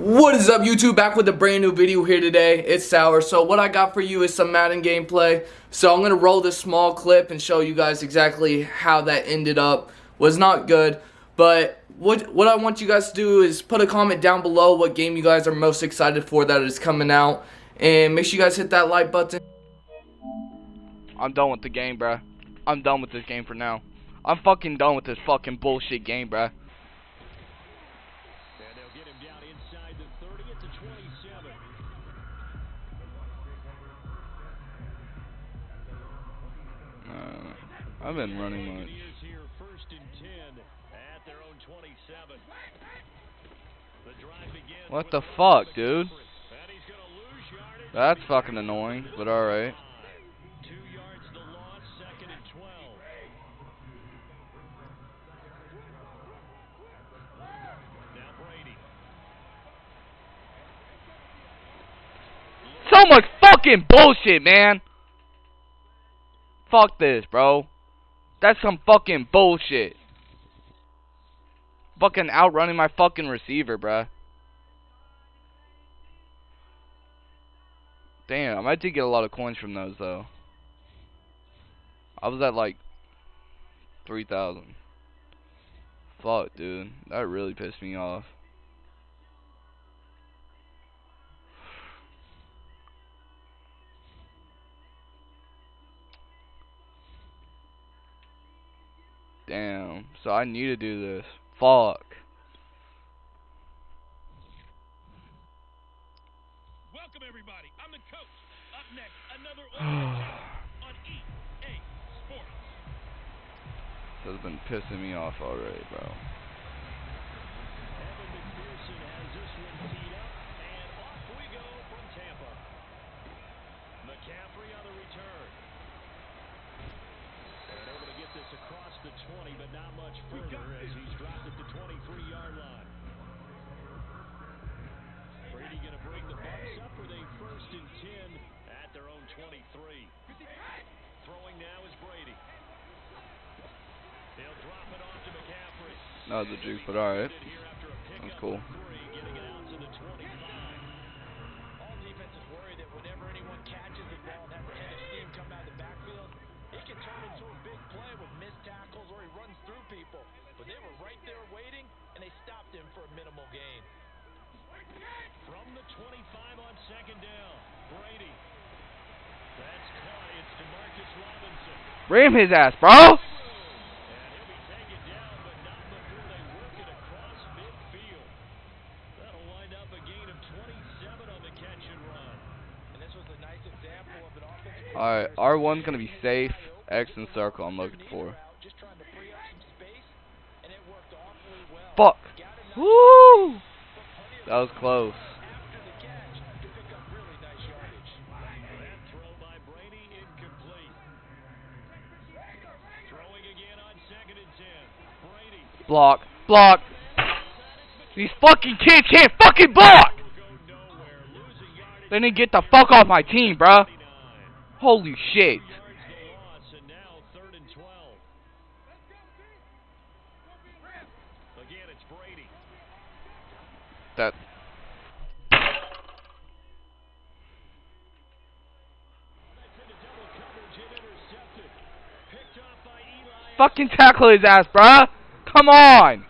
What is up YouTube? Back with a brand new video here today. It's Sour. So what I got for you is some Madden gameplay. So I'm going to roll this small clip and show you guys exactly how that ended up. Was not good. But what, what I want you guys to do is put a comment down below what game you guys are most excited for that is coming out. And make sure you guys hit that like button. I'm done with the game, bruh. I'm done with this game for now. I'm fucking done with this fucking bullshit game, bruh. Get him down inside the 30 at the 27. Uh, I've been running much. he is here first and 10 at their own 27. The drive begins What the fuck, dude? And he's going to lose yardage. That's fucking annoying, but alright. Two yards the loss, second and 12. Now Brady. So much fucking bullshit, man. Fuck this, bro. That's some fucking bullshit. Fucking outrunning my fucking receiver, bruh. Damn, I did get a lot of coins from those, though. I was at, like, 3,000. Fuck, dude. That really pissed me off. So I need to do this. Fuck. Welcome, everybody. I'm the coach. Up next, another on EA Sports. This has been pissing me off already, bro. Second down, Brady. That's caught. It's Demarcus Robinson. Ram his ass, bro! And he'll be taken down, but not before they work it across midfield. That'll wind up a gain of 27 on the catch and run. And this was a nice example of an offensive Alright, R1's gonna be safe. X and circle I'm looking for. to. Fuck! Woo! That was close. after the catch to pick up really nice yardage. That throw by Brady incomplete. Throwing again on second and 10. Brady Block. Block. These fucking kids can't fucking block! They need to get the fuck off my team, bruh. 29. Holy shit. Yards the loss, and now third and 12. Again, it's Brady. That. Fucking tackle his ass, bruh. Come on.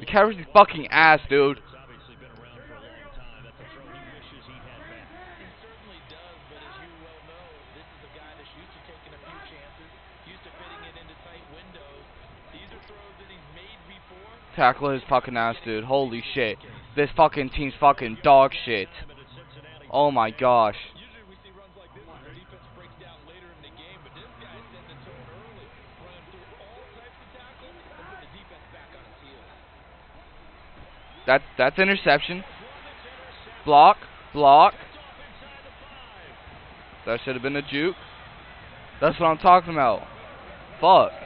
The carries his fucking ass, dude. It's obviously been around for a long time. That's a throw he wishes he had back. He certainly does, but as you well know, this is a guy that's used to taking a few chances, used to fitting it into tight windows. These are throws that he's made before. Tackle his fucking ass, dude. Holy shit. This fucking team's fucking dog shit. Oh my gosh. That that's interception. Block. Block. That should have been a juke. That's what I'm talking about. Fuck.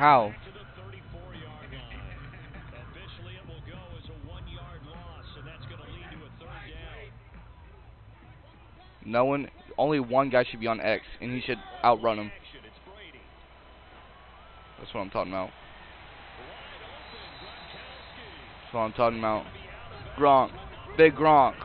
How? No one, only one guy should be on X, and he should outrun him. That's what I'm talking about. That's what I'm talking about. Gronk. Big Gronk.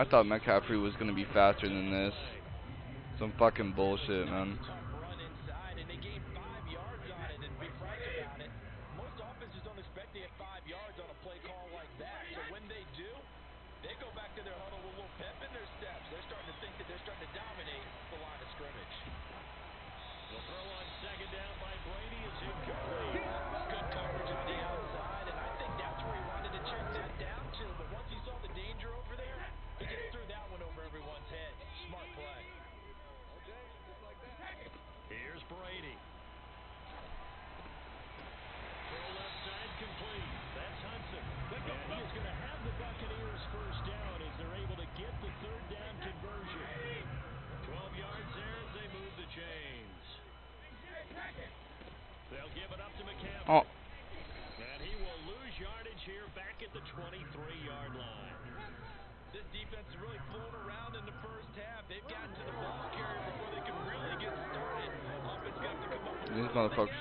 I thought McCaffrey was going to be faster than this. Some fucking bullshit, man.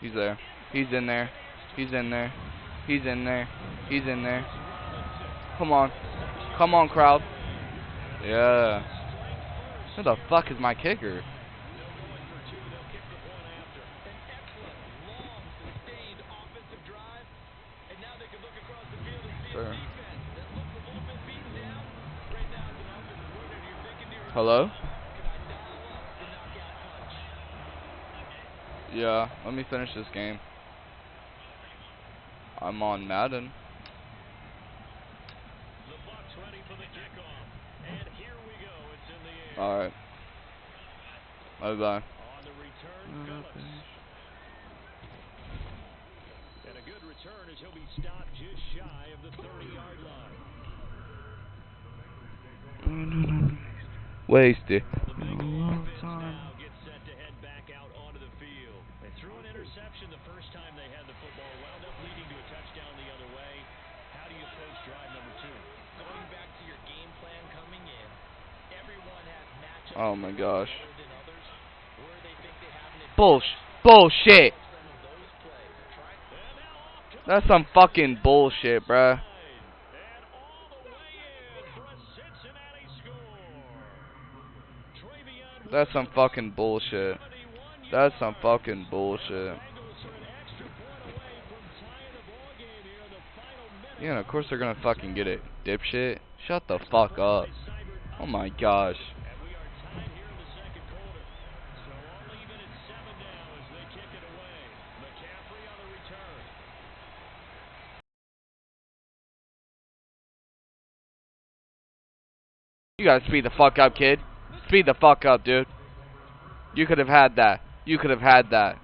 He's there. He's in there. He's in there. He's in there. He's in there. Come on. Come on, crowd. Yeah. Who the fuck is my kicker? Hello? Yeah, let me finish this game. I'm on Madden. Alright. Bye bye. And a good return as he'll be stopped just shy of the 30 yard line. Wasted. Oh my gosh. Bullsh bullshit. That's some fucking bullshit, bruh. And all the way in for a Cincinnati score. Travion That's some fucking bullshit. That's some fucking bullshit. Bengals are an extra point away from tying the ball game here in the final minute. Yeah, and of course they're gonna fucking get it, dipshit. Shut the fuck up. Oh my gosh. And we are tied here in the second quarter. So all even at seven now as they kick it away. McCaffrey on the return. You gotta speed the fuck up, kid. Speed the fuck up, dude. You could have had that. You could have had that.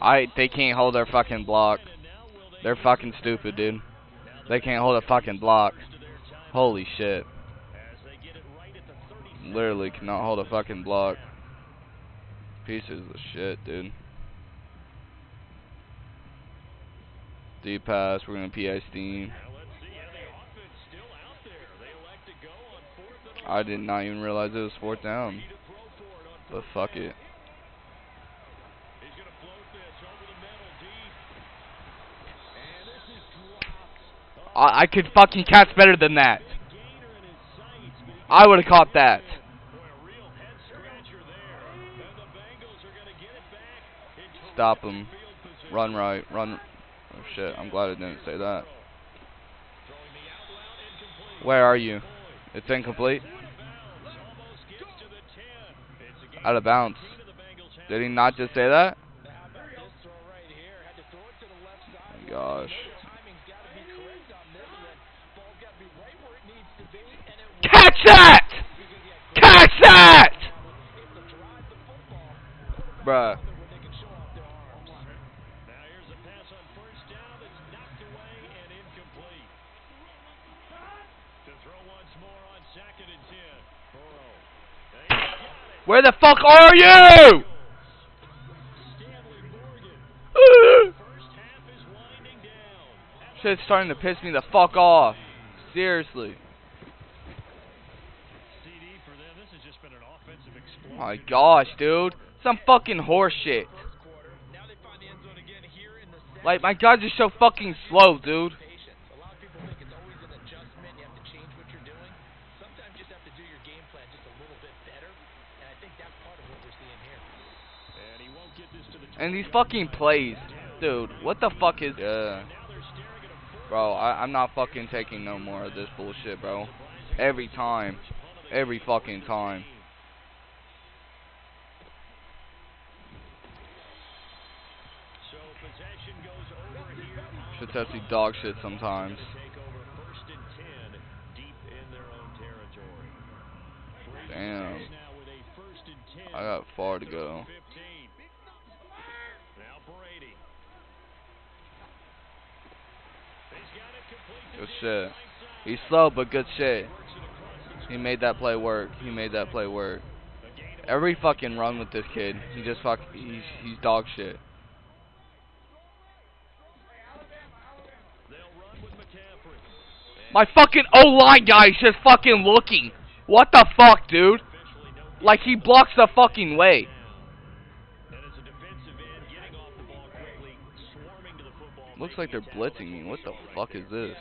I they can't hold their fucking block. They're fucking stupid, dude. They can't hold a fucking block. Holy shit. as they get it right at the 30 Literally cannot hold a fucking block. Pieces of shit, dude. Deep pass, we're gonna PI steam. I did not even realize it was fourth down. But fuck it. He's going to float this over the middle deep. And this is dropped. Oh, I, I could fucking catch better than that. he I would have caught that. Stop him. Run right, run. Oh shit, I'm glad I didn't say that. Where are you? It's incomplete. out of bounds. Almost gets to the 10. It's a gain Burrow. And he's got it. Where the fuck are you? Stanley Morgan. First half is winding down. Shit's starting to piss me the fuck off. Seriously. CD for them. This has just been an offensive explosion. My gosh, dude. Some fucking horse shit. First quarter. Now they find the end zone again here in the second. Like, my guys are so fucking slow, dude. A lot of people think it's always an adjustment. You have to change what you're doing. Sometimes you just have to do your game plan just a little bit better. And I think that's part of what we're seeing here. And he won't get this to the And these fucking plays. Dude, what the fuck is... Yeah. Now they're staring at a fourth Bro, I, I'm not fucking taking no more of this bullshit, bro. Every time. Every fucking time. So possession goes over here on Shit's actually dog shit sometimes. to take over first and 10 deep in their own territory. Brady Damn. starts now with a first and 10 I got far to go. Good shit. He's slow, but good shit. He made that play work. He made that play work. Every fucking run with this kid, he just fuck. He's he's dog shit. They'll run with McCaffrey. My fucking O line guy is just fucking looking. What the fuck, dude? Like he blocks the fucking way. Looks like they're blitzing me. What the fuck is this?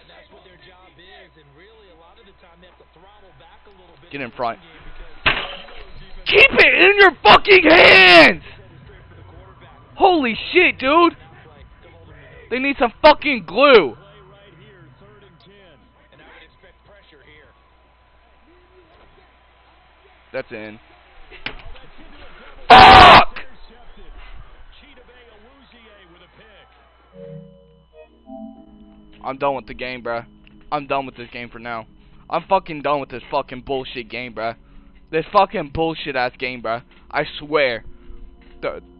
Get in front. Keep it in your fucking hands! Holy shit, dude! They need some fucking glue. Play right here, third and ten. And I would expect pressure here. That's in. Fuck! Intercepted. Chidobe Awuzie with a pick. I'm done with the game, bruh. I'm done with this game for now. I'm fucking done with this fucking bullshit game, bruh. This fucking bullshit ass game, bruh. I swear. The